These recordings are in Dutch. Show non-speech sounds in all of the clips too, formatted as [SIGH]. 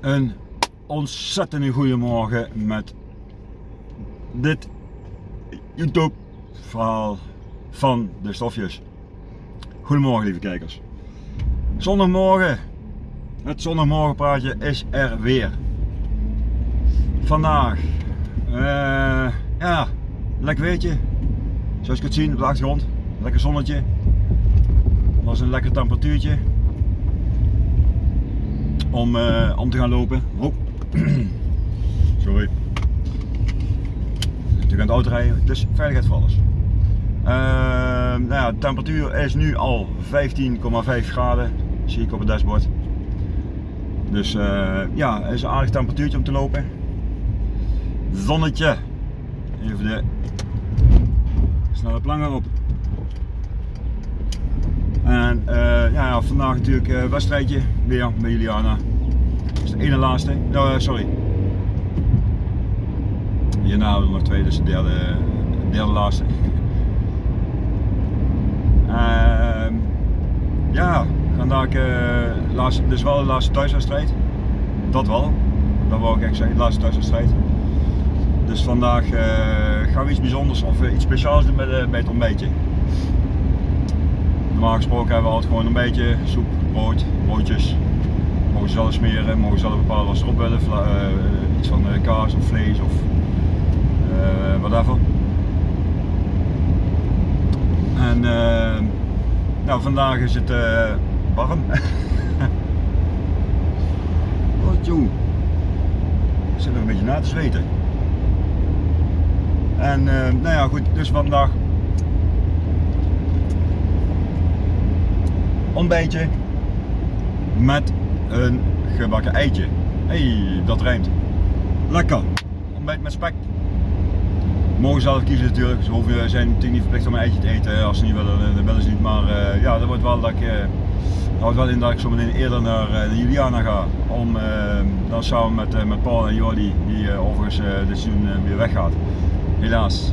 Een ontzettend goede morgen met dit YouTube verhaal van de stofjes. Goedemorgen lieve kijkers. Zondagmorgen. Het zondagmorgenpraatje is er weer. Vandaag. Uh, ja, lekker weertje. Zoals je kunt zien op de achtergrond. Lekker zonnetje. Het was een lekker temperatuurtje om, uh, om te gaan lopen. Oh. [CLEARS THROAT] Sorry. Natuurlijk aan het auto rijden, dus veiligheid voor alles. Uh, nou ja, de temperatuur is nu al 15,5 graden, zie ik op het dashboard. Dus uh, ja, is een aardig temperatuurtje om te lopen. Zonnetje. Even de snelle plangen op. En uh, ja, vandaag natuurlijk uh, wedstrijdje weer bij Juliana. Dat is de ene laatste. Uh, sorry. Hierna hebben we nog twee, dus de derde, derde laatste. [LAUGHS] Ehm, ja, vandaag laatste, dus wel de laatste thuiswedstrijd. Dat wel. Dat wou ik echt zeggen, de laatste thuiswedstrijd. Dus vandaag gaan we iets bijzonders of iets speciaals doen met, bij het ontbijtje. Normaal gesproken hebben we altijd gewoon een beetje soep, brood, broodjes. Mogen ze zelf smeren, mogen ze zelf bepalen wat ze erop willen. Uh, iets van uh, kaas of vlees of uh, whatever. En nou, vandaag is het warm. [LAUGHS] Wat joh. Ik zit nog een beetje na te zweten. En nou ja goed, dus vandaag ontbijtje met een gebakken eitje. hey, dat rijmt. Lekker. Ontbijt met spek. Mogen zelf kiezen natuurlijk. Ze hoeven, zijn natuurlijk niet verplicht om een eitje te eten. Als ze niet willen, dan willen ze niet. Maar uh, ja, dat wordt wel dat ik, uh, houdt wel in dat ik zo meteen eerder naar Juliana ga. Om dan samen met, met Paul en Jordi, die overigens dit seizoen weer weggaat. Helaas.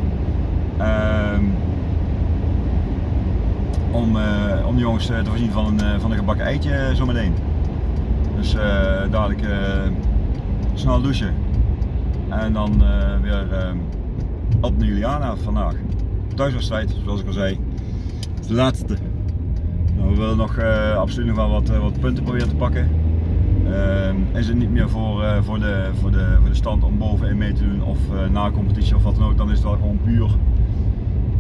Ehm, om, uh, om de jongens te voorzien van een, eh, van een gebakken eitje zometeen. Dus uh, dadelijk snel douchen. En dan weer op naar Juliana vandaag. Thuiswedstrijd, zoals ik al zei. De laatste. Nou, we willen nog absoluut nog wel wat, wat punten proberen te pakken. is het niet meer voor, voor, de, voor, de, voor de stand om bovenin mee te doen of na competitie of wat dan ook, dan is het wel gewoon puur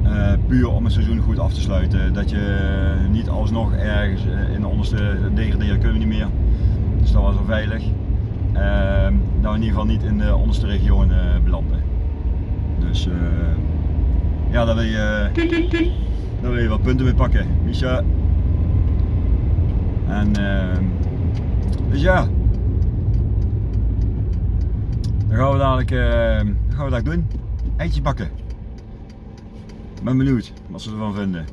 uh, puur om het seizoen goed af te sluiten. Dat je niet alsnog ergens eh, in de onderste degraderen kunnen we niet meer. Dus dat was wel veilig. Dat we in ieder geval niet in de onderste regio uh, belanden. Dus ja, daar wil, je, daar wil je wat punten mee pakken. Misha. En ehm, dus ja. Dan gaan we dadelijk, gaan we dat doen. Eitje bakken ben benieuwd wat ze ervan vinden.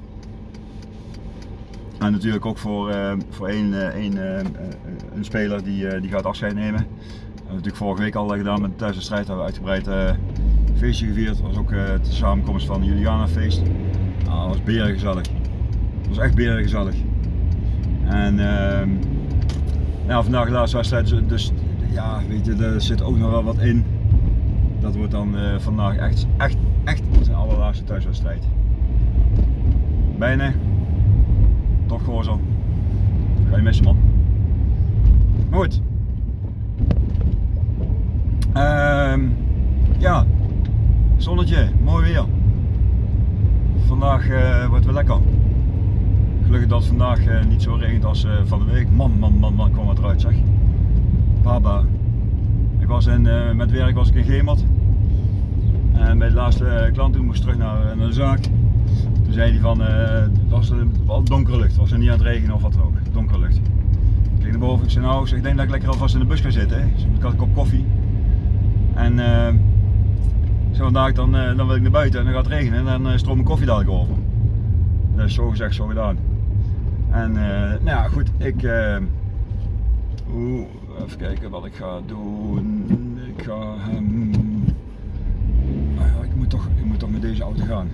En natuurlijk ook voor, uh, voor één, uh, één uh, een speler die, die gaat afscheid nemen. Dat hebben we natuurlijk vorige week al gedaan met de thuiswedstrijd. Hebben we uitgebreid feestje gevierd. Dat was ook de samenkomst van Juliana feest. Dat was beren gezellig. Dat was echt beren gezellig. En ehm, ja, vandaag de laatste wedstrijd, dus, dus ja, weet je, er zit ook nog wel wat in. Dat wordt dan vandaag echt, echt echt zijn allerlaatste thuiswedstrijd. Bijna. Toch gewoon zo. Ga je missen man. Goed. Uh, ja. Zonnetje, mooi weer. Vandaag uh, wordt weer lekker. Gelukkig dat het vandaag uh, niet zo regent als van de week. Man, man, man, man, kwam het eruit zeg. Baba. Ik was in, met werk was ik in Gemert. En bij de laatste eh, klant toen moest terug naar, eh, naar de zaak. Toen zei hij van, uh, het was al donkere lucht, was er niet aan het regenen of wat dan ook, donkere lucht. Ik keek naar boven, ik zei nou, ik denk dat ik lekker alvast in de bus ga zitten. Hè. Ik had een kop koffie. En uh, ik vandaag dan, dan wil ik naar buiten en dan gaat het regenen en dan stroomt mijn koffie dadelijk over. Dus zo gezegd, zo gedaan. En nou ja, goed, ik, even kijken wat ik ga doen. Ik ga hem ik moet toch met deze auto gaan.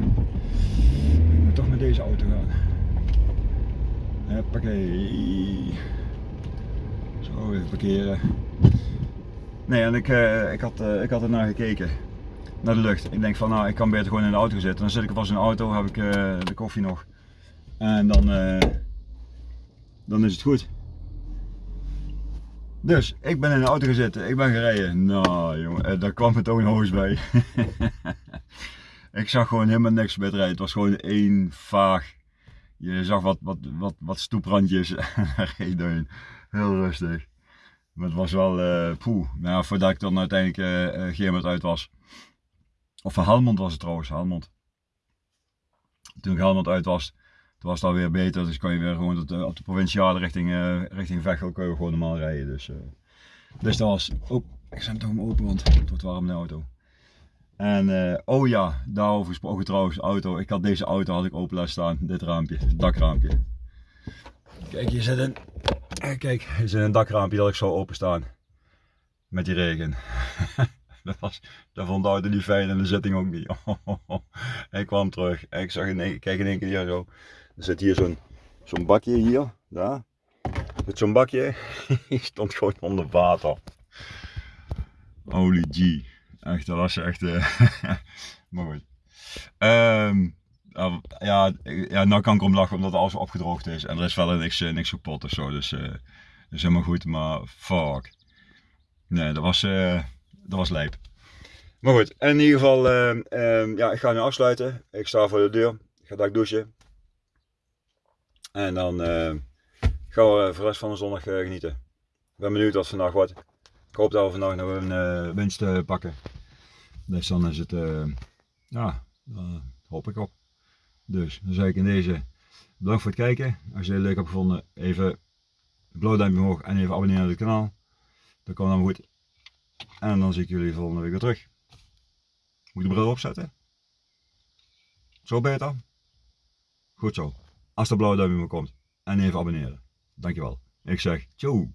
Ik moet toch met deze auto gaan. Hoppakee. Zo. Even parkeren. Nee, en ik, uh, ik, had, uh, ik had ernaar gekeken. Naar de lucht. Ik denk van nou, ik kan beter gewoon in de auto zitten. Dan zit ik vast in de auto, heb ik uh, de koffie nog. En dan, dan is het goed. Dus, ik ben in de auto gezeten. Ik ben gereden. Nou jongen, daar kwam het ook een hoos bij. [LAUGHS] ik zag gewoon helemaal niks het rijden. Het was gewoon één vaag. Je zag wat, wat, wat, wat stoeprandjes. [LAUGHS] Geen Heel rustig. Maar het was wel, uh, poeh. Nou, voordat ik dan uiteindelijk uh, Geermond uit was. Of van Helmond was het trouwens, Helmond. Toen ik Helmond uit was, toen was het alweer beter. Dus kon je weer gewoon op de, op de provinciale richting, uh, richting Veghel kun je gewoon normaal rijden. Dus, uh, dus dat was, oh, ik zet hem open, want het wordt warm in de auto. En oh ja, daarover gesproken trouwens, auto. Ik had deze auto had ik open laten staan, dit raampje, het dakraampje. Kijk, hier zit een, kijk, hier zit een dakraampje dat ik zo openstaan. Met die regen. [LAUGHS] dat, was, dat vond de auto niet fijn en de zitting ook niet. [LAUGHS] ik kwam terug, ik zag in kijk in één keer zo. Er zit hier zo'n zo'n bakje hier, daar. Met zo'n bakje, [LAUGHS] stond gewoon onder water. Holy G. Echt, dat was echt. Uh, maar goed. Ja, ja, nou kan ik om lachen omdat alles opgedroogd is. En er is wel niks, eh, niks kapot of zo. Dus uh, dat is helemaal goed. Maar fuck. Nee, dat was, uh, dat was lijp. Maar goed, in ieder geval, uh, ja, ik ga nu afsluiten. Ik sta voor de deur. Ik ga daar douchen. En dan gaan we voor de rest van de zondag genieten. Ik ben benieuwd wat vandaag wordt. Ik hoop dat we vandaag nog een winst pakken. Dus dan is het, ja, hoop ik op. Dus dan zeg ik in deze bedankt voor het kijken. Als je het leuk hebt gevonden, even blauw duimpje omhoog en even abonneren op het kanaal. Dat komt dan goed. En dan zie ik jullie volgende week weer terug. Moet de bril opzetten? Zo beter? Goed zo. Als de blauwe duimpje komt. En even abonneren. Dankjewel. Ik zeg, ciao.